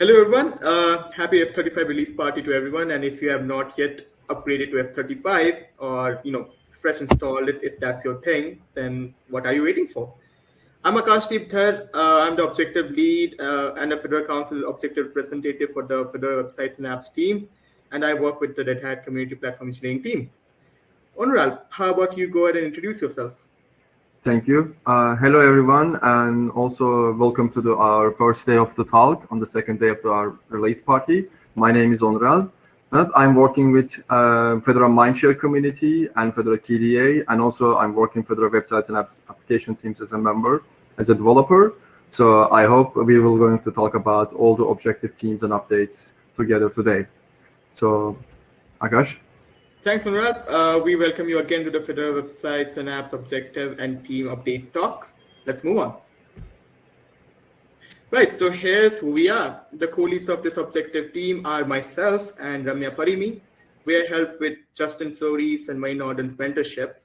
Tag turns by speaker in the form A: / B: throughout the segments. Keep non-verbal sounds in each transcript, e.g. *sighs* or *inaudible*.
A: Hello, everyone. Uh, happy F35 release party to everyone. And if you have not yet upgraded to F35 or, you know, fresh installed it, if that's your thing, then what are you waiting for? I'm Akash Deep Dhar. Uh, I'm the objective lead uh, and a Fedora Council objective representative for the Fedora websites and apps team. And I work with the Red Hat community platform engineering team. Onuralp, how about you go ahead and introduce yourself?
B: Thank you. Uh, hello, everyone, and also welcome to the, our first day of the talk on the second day of our release party. My name is Onuralp. I'm working with uh, Fedora Mindshare community and Fedora KDA, and also I'm working Fedora website and apps application teams as a member, as a developer. So I hope we will going to talk about all the objective teams and updates together today. So, Akash.
A: Thanks, Anurag. Uh, we welcome you again to the Fedora websites and apps objective and team update talk. Let's move on. Right, so here's who we are. The co-leads of this objective team are myself and Ramya Parimi. We are helped with Justin Flory and Marie Nordin's mentorship.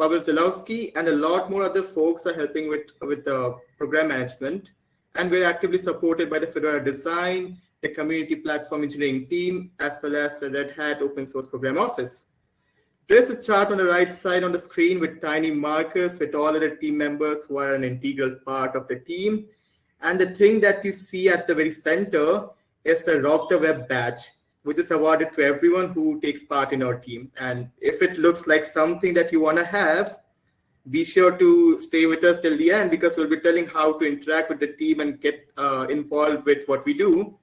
A: Pavel Zalowski and a lot more other folks are helping with, with the program management. And we're actively supported by the Fedora design the community platform engineering team, as well as the Red Hat open source program office. There's a chart on the right side on the screen with tiny markers with all of the team members who are an integral part of the team. And the thing that you see at the very center is the Rock the Web badge, which is awarded to everyone who takes part in our team. And if it looks like something that you want to have, be sure to stay with us till the end because we'll be telling how to interact with the team and get uh, involved with what we do.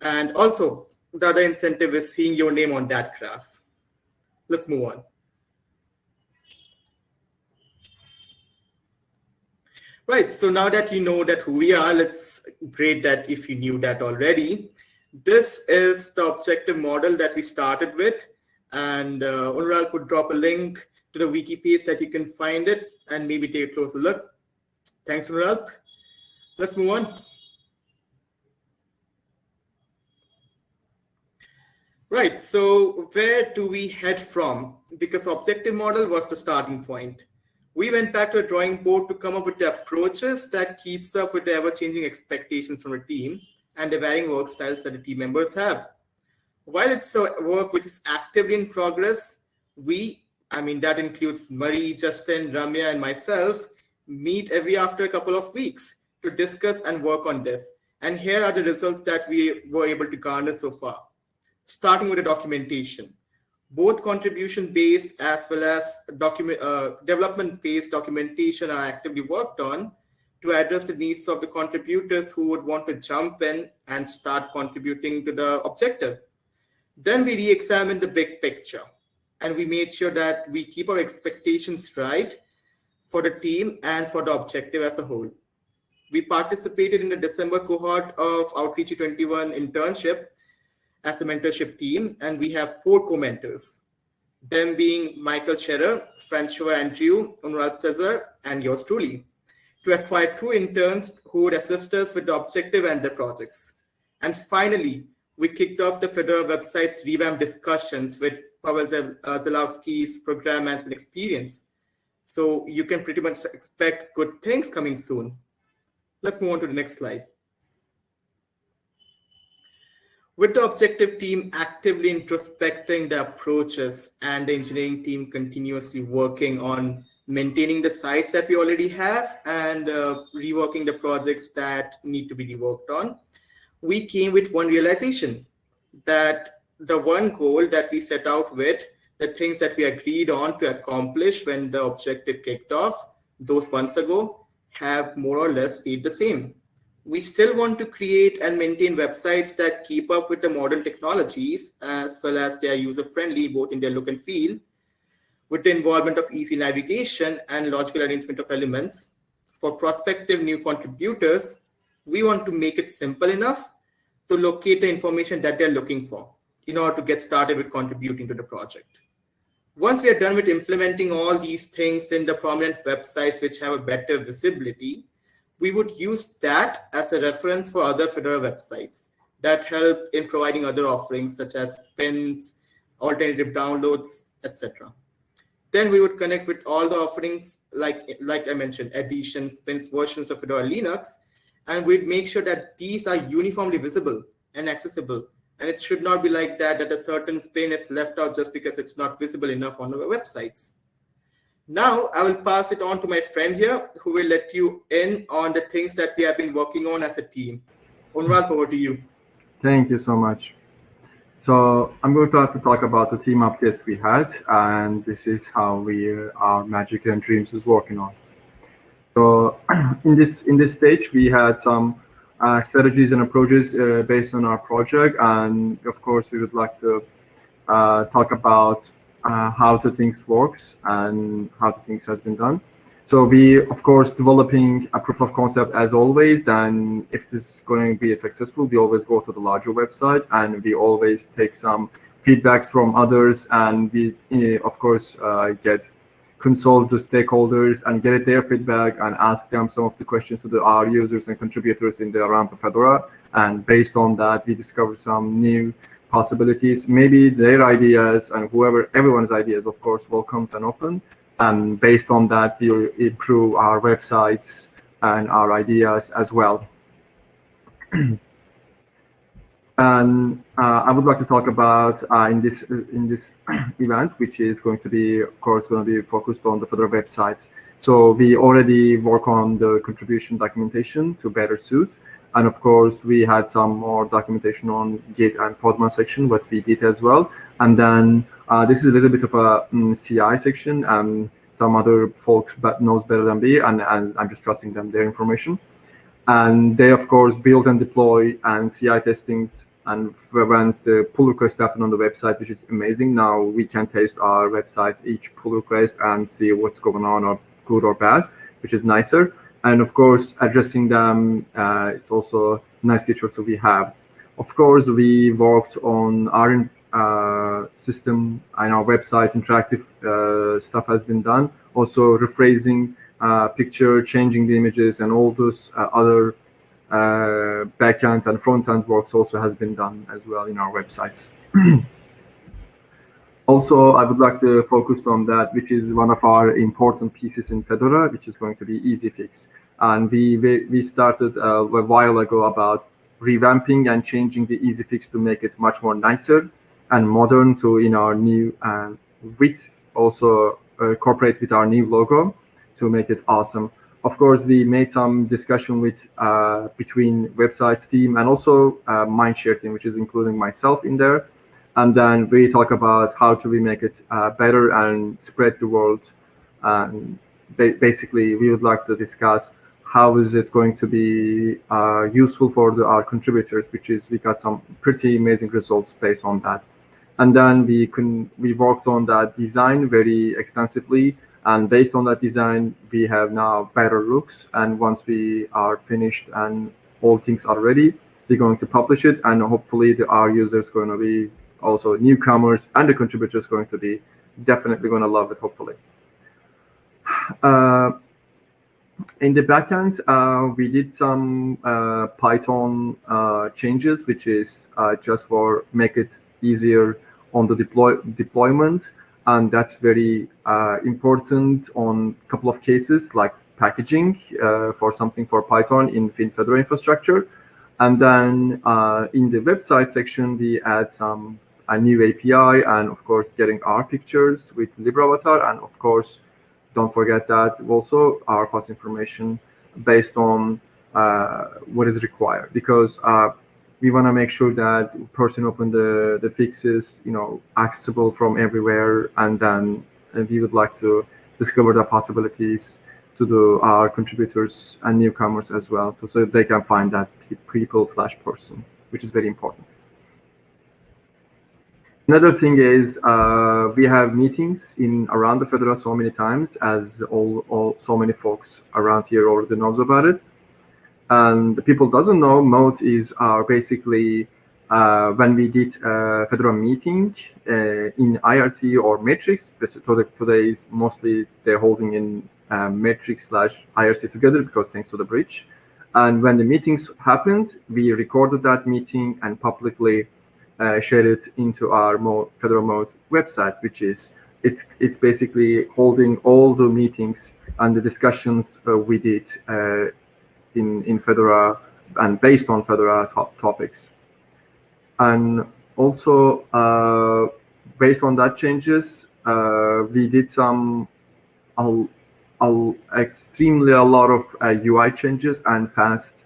A: And also, the other incentive is seeing your name on that graph. Let's move on. Right, so now that you know that who we are, let's grade that if you knew that already. This is the objective model that we started with. And uh, Onuralp could drop a link to the wiki page that you can find it and maybe take a closer look. Thanks, Onuralp. Let's move on. Right, so where do we head from? Because objective model was the starting point. We went back to a drawing board to come up with the approaches that keeps up with the ever-changing expectations from the team and the varying work styles that the team members have. While it's a work which is actively in progress, we, I mean, that includes Marie, Justin, Ramya, and myself, meet every after a couple of weeks to discuss and work on this. And here are the results that we were able to garner so far starting with the documentation. Both contribution-based as well as document uh, development-based documentation are actively worked on to address the needs of the contributors who would want to jump in and start contributing to the objective. Then we re-examine the big picture and we made sure that we keep our expectations right for the team and for the objective as a whole. We participated in the December cohort of Outreachy 21 internship as a mentorship team, and we have four co-mentors, them being Michael Scherer, Francois Andrieu, Onuralp Sezer, and yours truly, to acquire two interns who would assist us with the objective and the projects. And finally, we kicked off the Fedora website's revamp discussions with Pavel uh, Zalowski's program management experience. So you can pretty much expect good things coming soon. Let's move on to the next slide. With the objective team actively introspecting the approaches and the engineering team continuously working on maintaining the sites that we already have and uh, reworking the projects that need to be reworked on, we came with one realization that the one goal that we set out with, the things that we agreed on to accomplish when the objective kicked off those months ago have more or less stayed the same we still want to create and maintain websites that keep up with the modern technologies as well as they are user friendly both in their look and feel with the involvement of easy navigation and logical arrangement of elements. For prospective new contributors we want to make it simple enough to locate the information that they're looking for in order to get started with contributing to the project. Once we are done with implementing all these things in the prominent websites which have a better visibility we would use that as a reference for other Fedora websites that help in providing other offerings such as spins, alternative downloads, etc. Then we would connect with all the offerings like, like I mentioned, editions, spins, versions of Fedora Linux, and we'd make sure that these are uniformly visible and accessible. And it should not be like that, that a certain pane is left out just because it's not visible enough on our websites. Now I will pass it on to my friend here who will let you in on the things that we have been working on as a team. Onuralp, over to you.
B: Thank you so much. So I'm going to have to talk about the team updates we had, and this is how we uh, our Magic and Dreams is working on. So *clears throat* in this in this stage, we had some uh, strategies and approaches uh, based on our project, and of course, we would like to uh, talk about uh, how the things works and how the things has been done. So we, of course, developing a proof of concept as always. Then if this is going to be successful, we always go to the larger website and we always take some feedbacks from others. And we, eh, of course, uh, get consult the stakeholders and get their feedback and ask them some of the questions to the, our users and contributors in the around the Fedora. And based on that, we discover some new possibilities. Maybe their ideas and whoever, everyone's ideas, of course, welcomed and open. And based on that, we'll improve our websites and our ideas as well. *clears throat* and uh, I would like to talk about uh, in this in this *clears throat* event, which is going to be, of course, going to be focused on the Fedora websites. So we already work on the contribution documentation to better suit. And of course, we had some more documentation on Git and Podman section, what we did as well. And then uh, this is a little bit of a um, mm, CI section. and some other folks but knows better than me, and, and I'm just trusting them their information. And they, of course, build and deploy and CI testings and once the pull request happen on the website, which is amazing. Now we can test our website, each pull request, and see what's going on or good or bad, which is nicer. And of course, addressing them, uh, it's also a nice feature to we have. Of course, we worked on our uh, system and our website interactive uh, stuff has been done. Also rephrasing uh, picture, changing the images, and all those uh, other uh, backend and front-end works also has been done as well in our websites. *clears throat* also, I would like to focus on that, which is one of our important pieces in Fedora, which is going to be EasyFix. And we, we started a while ago about revamping and changing the EasyFix to make it much more nicer and modern to in our new uh, with also uh, cooperate with our new logo to make it awesome. Of course, we made some discussion with uh, between websites team and also uh, Mindshare team, which is including myself in there. And then we talk about how to we make it uh, better and spread the world. And ba basically, we would like to discuss how is it going to be uh, useful for the, our contributors, which is we got some pretty amazing results based on that. And then we can we worked on that design very extensively. And based on that design, we have now better looks. And once we are finished and all things are ready, we're going to publish it. And hopefully the, our users going to be also newcomers and the contributors going to be definitely going to love it, hopefully. Uh, in the backend, uh, we did some uh, Python uh, changes, which is uh, just for make it easier on the deploy deployment. And that's very uh, important on a couple of cases like packaging for something for Python in Fedora infrastructure. And then in the website section, we add some a new API and of course getting our pictures with Libravatar. And of course, don't forget that also our fast information based on uh, what is required because uh, we want to make sure that person open the, the fixes, you know, accessible from everywhere. And then and we would like to discover the possibilities to the, our contributors and newcomers as well, so they can find that people slash person, which is very important. Another thing is uh, we have meetings in around the Fedora so many times as all, all so many folks around here already knows about it and the people doesn't know, Mote is uh, basically uh, when we did a Fedora meeting uh, in IRC or Matrix. Today is mostly they're holding in um, Matrix slash IRC together because thanks to the bridge. And when the meetings happened, we recorded that meeting and publicly uh, shared it into our Fedora Mote website, which is it's it's basically holding all the meetings and the discussions uh, we did uh, in, in Fedora and based on Fedora top topics. And also, uh, based on that changes, uh, we did some uh, extremely a lot of UI changes and fast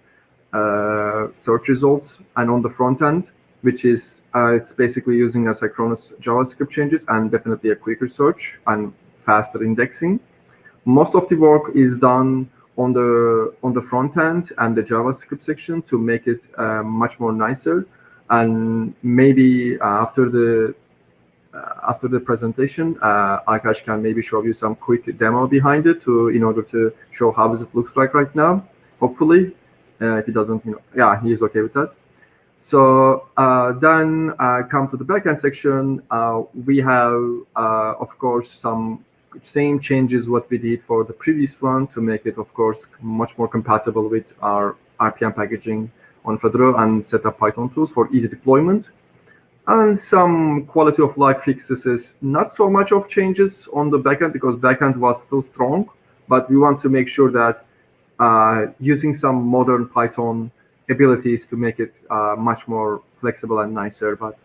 B: search results. And on the front end, which is uh, it's basically using asynchronous JavaScript changes and definitely a quicker search and faster indexing. Most of the work is done on the on the front end and the JavaScript section to make it uh, much more nicer. And maybe uh, after the uh, after the presentation, uh, Akash can maybe show you some quick demo behind it to in order to show how does it looks like right now. Hopefully, uh, if he doesn't, you know, yeah, he is okay with that. So uh, then uh, come to the backend section. Uh, we have, uh, of course, some same changes what we did for the previous one to make it, of course, much more compatible with our RPM packaging on Fedora and set up Python tools for easy deployment. And some quality of life fixes, not so much of changes on the backend because backend was still strong, but we want to make sure that uh, using some modern Python abilities to make it uh, much more flexible and nicer, but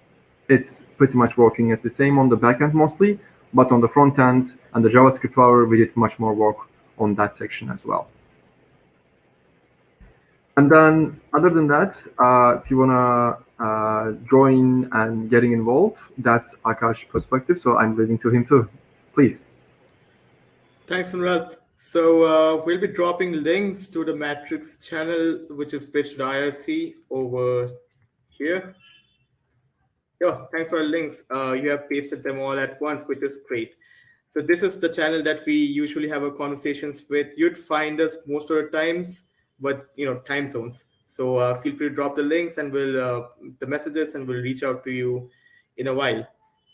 B: it's pretty much working at the same on the backend mostly, but on the front end and the JavaScript power, we did much more work on that section as well. And then other than that, uh, if you want to uh, join and getting involved, that's Akash's perspective. So I'm leaving to him too. Please.
A: Thanks, Anurag. So uh, we'll be dropping links to the Matrix channel, which is based on IRC over here. Yeah, thanks for the links. Uh, you have pasted them all at once, which is great. So this is the channel that we usually have our conversations with. You'd find us most of the times, but you know, time zones. So uh, feel free to drop the links and we'll uh, the messages and we'll reach out to you in a while.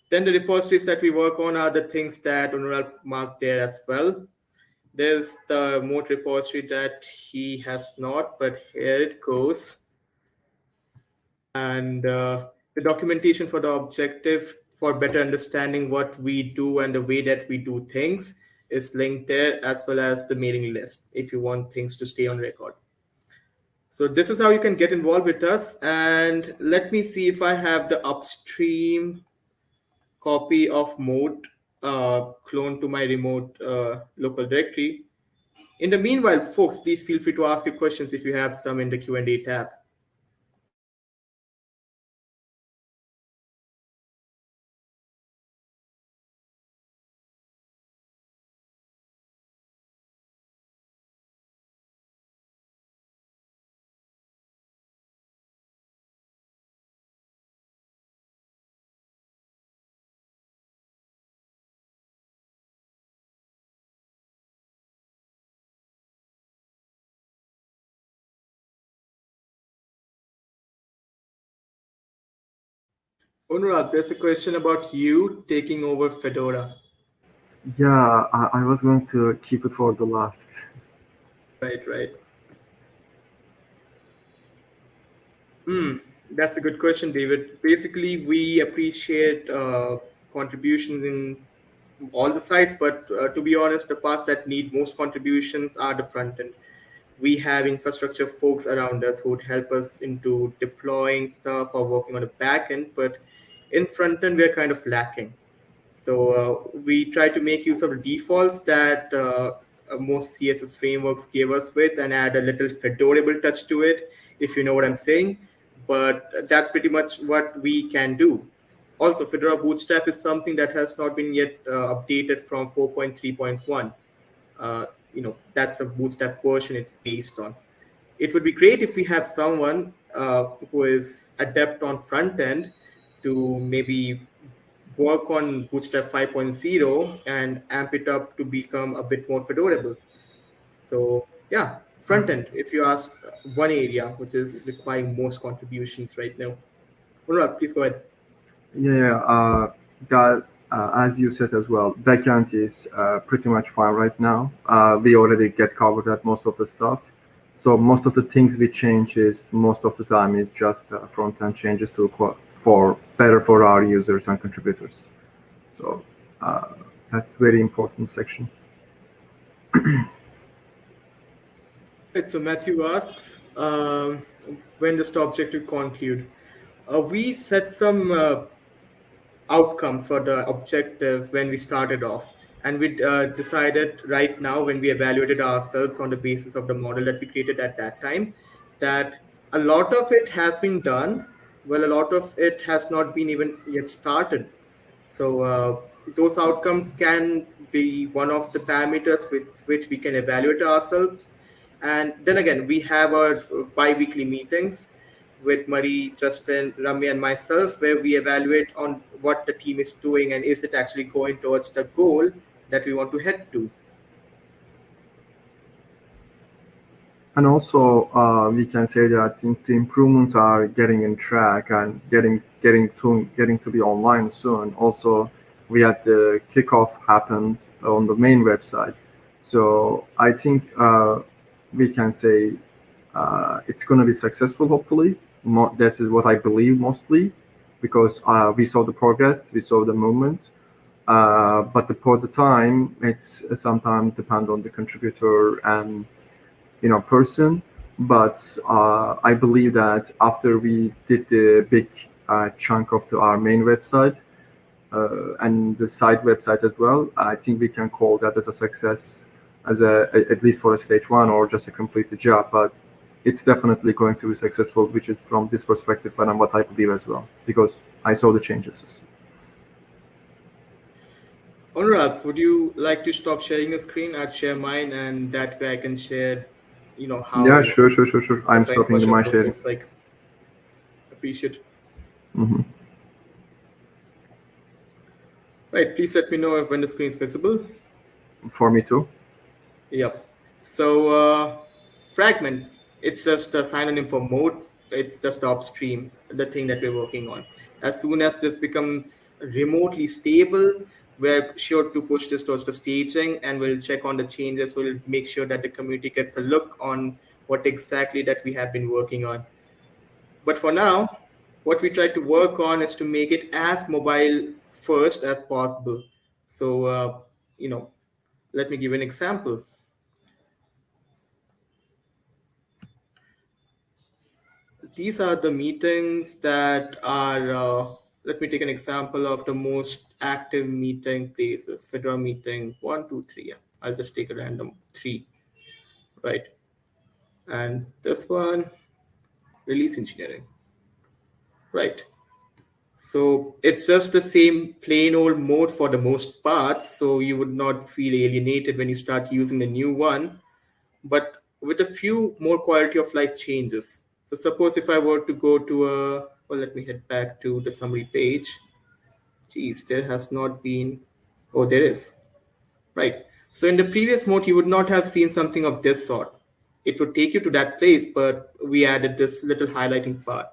A: Then the repositories that we work on are the things that Anurag marked there as well. There's the mote repository that he has not, but here it goes. And uh, the documentation for the objective for better understanding what we do and the way that we do things is linked there as well as the mailing list if you want things to stay on record. So this is how you can get involved with us. And let me see if I have the upstream copy of mote uh, clone to my remote uh, local directory. In the meanwhile, folks, please feel free to ask your questions if you have some in the Q&A tab. Anurag, there's a question about you taking over Fedora.
B: Yeah, I, I, was going to keep it for the last.
A: Right, right. Hmm, that's a good question, David. Basically, we appreciate uh, contributions in all the sites, but uh, to be honest, the parts that need most contributions are the front end. We have infrastructure folks around us who would help us into deploying stuff or working on the back end, but in front end, we're kind of lacking. So uh, we try to make use of the defaults that uh, uh most CSS frameworks gave us with and add a little Fedorable touch to it, if you know what I'm saying. But that's pretty much what we can do. Also, Fedora Bootstrap is something that has not been yet uh, updated from 4.3.1. Uh, you know, that's the Bootstrap version it's based on. It would be great if we have someone uh, who is adept on front end to maybe work on Bootstrap 5.0 and amp it up to become a bit more fedorable. So yeah, front end, if you ask one area which is requiring most contributions right now. Anurag, please go ahead.
B: Yeah, uh, that, uh, as you said as well, backend is uh, pretty much fine right now. Uh, we already get covered at most of the stuff. So most of the things we change is most of the time is just uh, front end changes to for better for our users and contributors. So uh, that's very important section.
A: So Matthew asks, um, when does the objective conclude? Uh, we set some uh, outcomes for the objective when we started off. And we uh, decided right now, when we evaluated ourselves on the basis of the model that we created at that time, that a lot of it has been done. Well, a lot of it has not been even yet started. So uh, those outcomes can be one of the parameters with which we can evaluate ourselves. And then again, we have our bi-weekly meetings with Marie, Justin, Ramya, and myself, where we evaluate on what the team is doing and is it actually going towards the goal that we want to head to.
B: And also, uh, we can say that since the improvements are getting in track and getting getting soon, getting to be online soon, also we had the kickoff happens on the main website. So I think uh, we can say uh, it's going to be successful. Hopefully, Mo this is what I believe mostly, because uh, we saw the progress, we saw the movement. Uh, but the, for the time, it's sometimes depend on the contributor and you know person. But uh, I believe that after we did the big uh, chunk of the, our main website uh, and the side website as well, I think we can call that as a success, as a at least for a stage one or just a completed job. But it's definitely going to be successful, which is from this perspective and what I believe as well, because I saw the changes.
A: Anurag, would you like to stop sharing your screen? I'd share mine, and that way I can share, you know, how.
B: Yeah, sure, sure, sure, sure. I'm stopping the my it's
A: Like, appreciate.
B: Mm -hmm.
A: Right. Please let me know if when the screen is visible.
B: For me too.
A: Yep. So uh, fragment, it's just a synonym for mote. It's just upstream, the thing that we're working on. As soon as this becomes remotely stable, we're sure to push this towards the staging and we'll check on the changes. We'll make sure that the community gets a look on what exactly that we have been working on. But for now, what we try to work on is to make it as mobile first as possible. So, uh, you know, let me give an example. These are the meetings that are uh, let me take an example of the most active meeting places. Fedora meeting one, two, three. Yeah. I'll just take a random three, right? And this one, release engineering, right? So it's just the same plain old mote for the most parts. So you would not feel alienated when you start using the new one, but with a few more quality of life changes. So suppose if I were to go to a well, let me head back to the summary page. Geez, there has not been, oh, there is. Right. So in the previous mote, you would not have seen something of this sort. It would take you to that place, but we added this little highlighting part.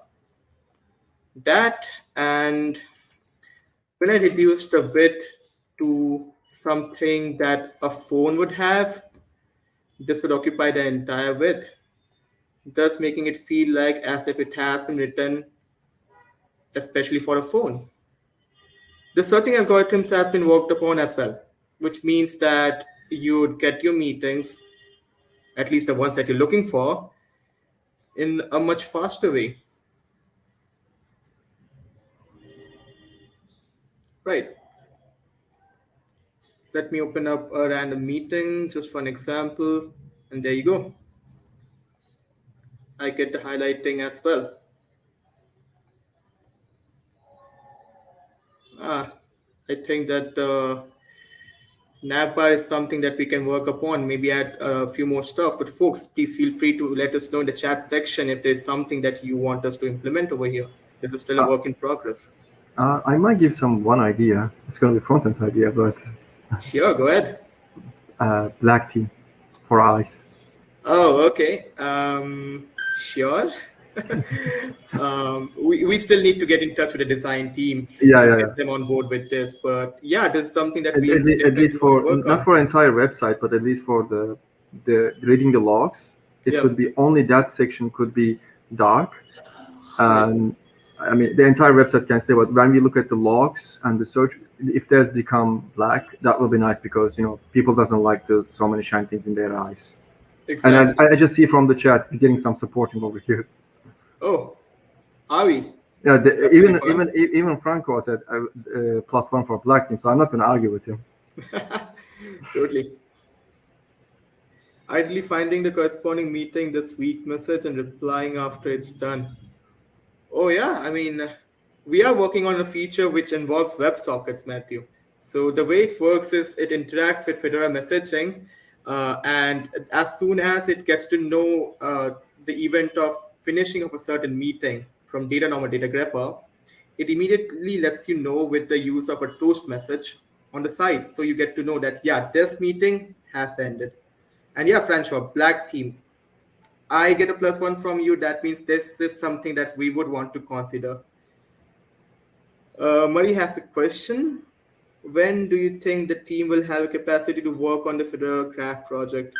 A: That and when I reduced the width to something that a phone would have, this would occupy the entire width, thus making it feel like as if it has been written especially for a phone. The searching algorithms has been worked upon as well, which means that you would get your meetings, at least the ones that you're looking for, in a much faster way. Right. Let me open up a random meeting just for an example. And there you go. I get the highlighting as well. Ah, I think that the navbar is something that we can work upon, maybe add a few more stuff. But folks, please feel free to let us know in the chat section if there's something that you want us to implement over here. This is still a uh, work in progress.
B: Uh, I might give some one idea. It's going to be front-end idea, but... *laughs*
A: Sure, go ahead.
B: Uh, black tea for eyes.
A: Oh, okay. Um, sure. *laughs* um, we, we still need to get in touch with the design team.
B: Yeah, yeah,
A: get yeah. them on board with this. But yeah, this is something that
B: at,
A: we
B: at, at least for not on. for entire website, but at least for the the reading the logs, it could be only that section could be dark. And I mean, the entire website can stay, but when we look at the logs and the search, if there's become black, that will be nice because you know people doesn't like the so many shiny things in their eyes. And
A: Exactly.
B: I, I just see from the chat, we're getting some supporting over here.
A: Oh, are we?
B: Yeah, the, even even even Franco said uh, uh, plus one for black team, so I'm not going to argue with him. *laughs*
A: totally. Ideally finding the corresponding meeting this week message and replying after it's done. Oh yeah, I mean, we are working on a feature which involves WebSockets, Matthew. So the way it works is it interacts with Fedora messaging, uh, and as soon as it gets to know uh, the event of finishing of a certain meeting from datanommer data grepper, it immediately lets you know with the use of a toast message on the side. So you get to know that, yeah, this meeting has ended. And yeah, Francois, black team. I get a plus one from you. That means this is something that we would want to consider. Uh, Murray has a question. When do you think the team will have a capacity to work on the Federal Craft project?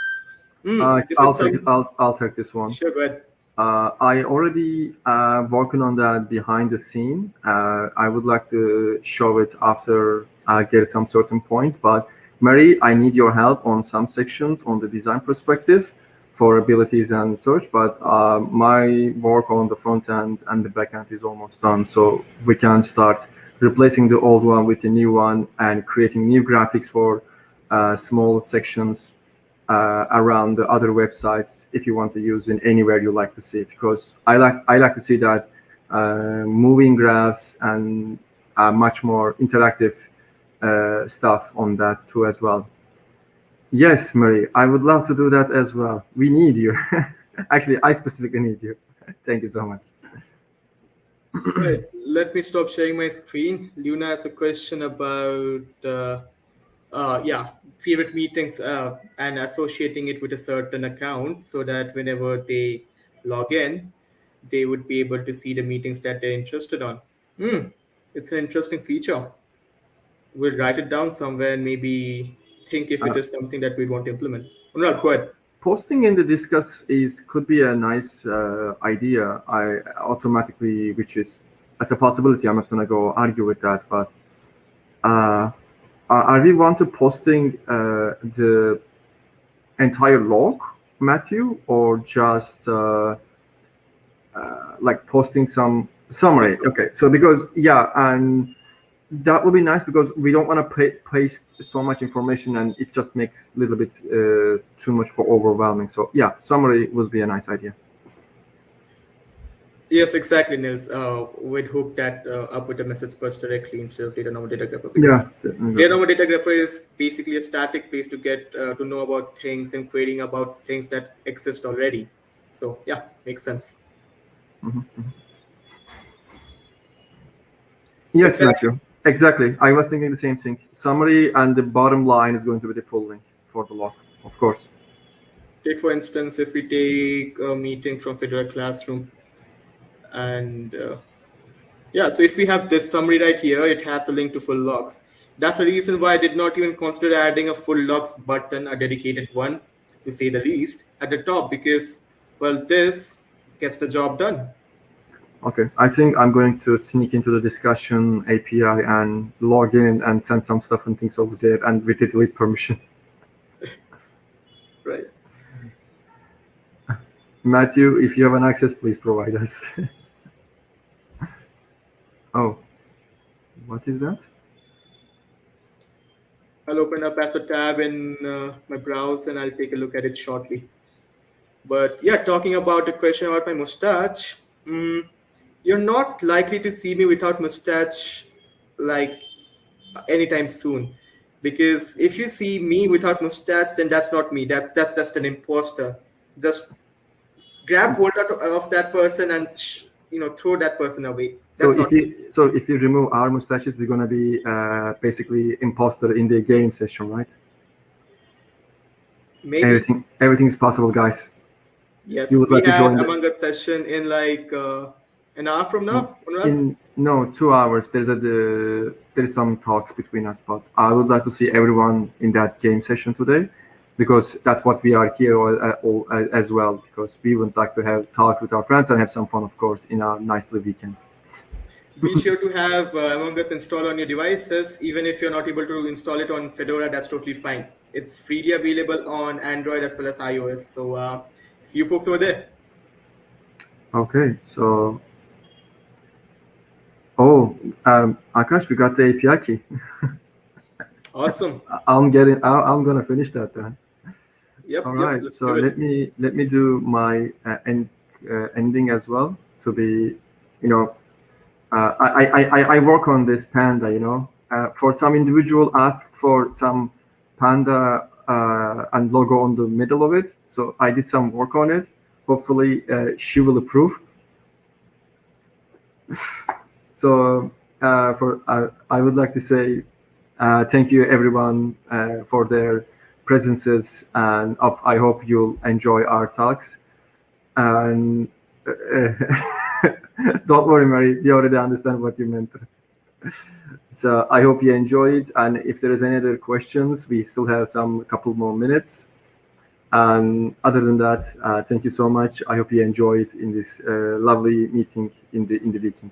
A: Hmm,
B: Uh, I'll take
A: some-
B: I'll, I'll take this one.
A: Sure, go ahead.
B: Uh, I already uh, working on that behind the scene. Uh, I would like to show it after I get some certain point. But Mary, I need your help on some sections on the design perspective for abilities and search. But uh, my work on the front end and the back end is almost done, so we can start replacing the old one with the new one and creating new graphics for uh, small sections uh, around the other websites if you want to use in anywhere you like to see because I like I like to see that uh, moving graphs and uh, much more interactive uh, stuff on that too as well. Yes, Marie, I would love to do that as well. We need you. *laughs* Actually, I specifically need you. *laughs* Thank you so much.
A: Right. Let me stop sharing my screen. Luna has a question about, uh, uh, yeah, favorite meetings uh, and associating it with a certain account so that whenever they log in, they would be able to see the meetings that they're interested on. Hmm. It's an interesting feature. We'll write it down somewhere and maybe think if it
B: Uh,
A: is something that we'd want to implement. Onuralp, go ahead.
B: posting in the discuss is could be a nice uh, idea i automatically which is that's a possibility i'm not going to go argue with that but uh, are we want to posting uh, the entire log matthew or just uh, uh, like posting some summary okay so because yeah and that would be nice because we don't want to pa- paste so much information and it just makes a little bit uh, too much for overwhelming. So yeah, summary would be a nice idea.
A: Yes, exactly, Nils. Uh, we'd hook that uh, up with the message bus directly instead of datanommer data grepper.
B: Yeah.
A: because Datanommer data grepper is basically a static place to get uh, to know about things and querying about things that exist already. So yeah, makes sense.
B: Yes,
A: Exactly.
B: Matthew. Exactly. I was thinking the same thing. Summary and the bottom line is going to be the full link for the log, of course.
A: Take for instance, if we take a meeting from Fedora Classroom, and uh, yeah, so if we have this summary right here, it has a link to full logs. That's the reason why I did not even consider adding a full logs button, a dedicated one, to say the least, at the top because, well, this gets the job done.
B: Okay. I think I'm going to sneak into the discussion API and log in and send some stuff and things over there and with the delete permission. *laughs*
A: Right.
B: Matthew, if you have an access, please provide us. *laughs* oh, what is that?
A: I'll open up as a tab in uh, my browse and I'll take a look at it shortly. But yeah, talking about the question about my mustache, mm, you're not likely to see me without mustache like anytime soon. Because if you see me without mustache, then that's not me. That's that's just an imposter. Just grab hold of that person and you know throw that person away. That's
B: So
A: not
B: if you so if you remove our mustaches, we're gonna be uh, basically imposter in the game session, right?
A: maybe.
B: Everything everything is possible, guys.
A: Yes,
B: You would
A: we
B: like to
A: have
B: join the-
A: Among Us session in like uh, an hour from now.
B: In no two hours, there's a the, there's some talks between us, but I would like to see everyone in that game session today, because that's what we are here all, uh, all, uh, as well. Because we would like to have talk with our friends and have some fun, of course, in our nicely weekend.
A: Be sure to have uh, Among Us installed on your devices. Even if you're not able to install it on Fedora, that's totally fine. It's freely available on Android as well as iOS. So uh, see you folks over there.
B: Okay, so oh, um, Akash, we got the API key. *laughs*
A: awesome.
B: I'm getting. i am gonna finish that then.
A: Yep.
B: All
A: yep,
B: right. So let me let me do my uh, end uh, ending as well to be, you know, uh, I, I I I work on this panda. You know, uh, for some individual asked for some panda uh, and logo on the middle of it. So I did some work on it. Hopefully uh, she will approve. *sighs* so for I would like to say thank you everyone for their presences and of, I hope you'll enjoy our talks. And uh, *laughs* don't worry, Mary, we already understand what you meant. So I hope you enjoyed. And if there is any other questions, we still have some couple more minutes. And other than that, uh, thank you so much. I hope you enjoyed in this uh, lovely meeting in the in the weekend.